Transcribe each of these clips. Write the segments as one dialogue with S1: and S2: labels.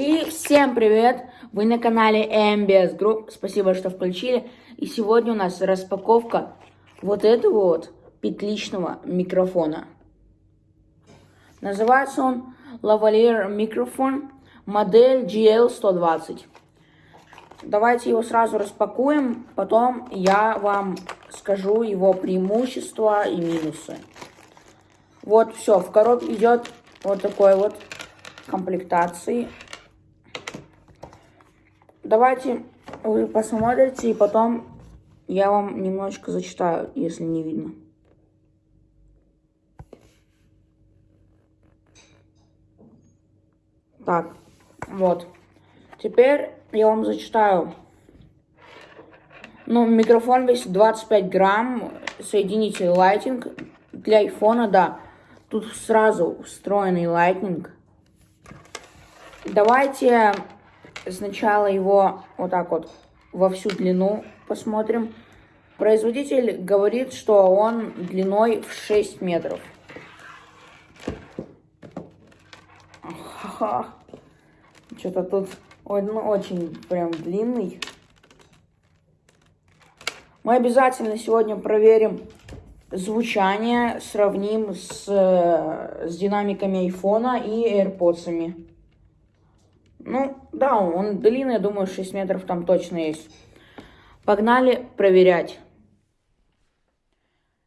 S1: И всем привет! Вы на канале MBS Group. Спасибо, что включили. И сегодня у нас распаковка вот этого вот петличного микрофона. Называется он Lavalier микрофон модель GL120. Давайте его сразу распакуем, потом я вам скажу его преимущества и минусы. Вот все, в коробке идет вот такой вот комплектации. Давайте вы посмотрите, и потом я вам немножечко зачитаю, если не видно. Так, вот. Теперь я вам зачитаю. Ну, микрофон весит 25 грамм, соединитель Lightning. Для айфона, да, тут сразу встроенный Lightning. Давайте сначала его вот так вот во всю длину посмотрим. Производитель говорит, что он длиной в 6 метров. Что-то тут ой, ну, очень прям длинный. Мы обязательно сегодня проверим звучание, сравним с, с динамиками айфона и AirPods. Ну, да, он длинный, я думаю, 6 метров там точно есть. Погнали проверять.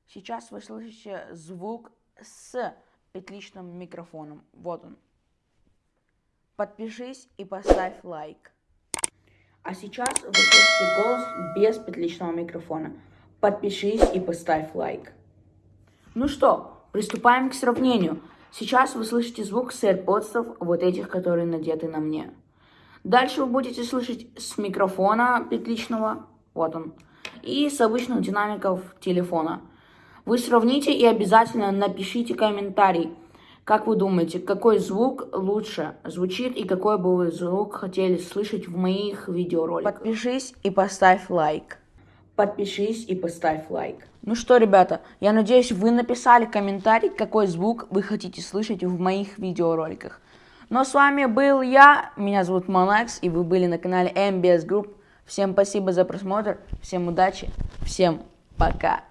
S1: Сейчас вы слышите звук с петличным микрофоном. Вот он. Подпишись и поставь лайк. А сейчас вы слышите голос без петличного микрофона. Подпишись и поставь лайк. Ну что, приступаем к сравнению. Сейчас вы слышите звук с AirPods, вот этих, которые надеты на мне. Дальше вы будете слышать с микрофона петличного, вот он, и с обычных динамиков телефона. Вы сравните и обязательно напишите комментарий, как вы думаете, какой звук лучше звучит и какой бы вы звук хотели слышать в моих видеороликах. Подпишись и поставь лайк. Подпишись и поставь лайк. Ну что, ребята, я надеюсь, вы написали комментарий, какой звук вы хотите слышать в моих видеороликах. Но с вами был я, меня зовут Монакс, и вы были на канале MBS Group. Всем спасибо за просмотр, всем удачи, всем пока.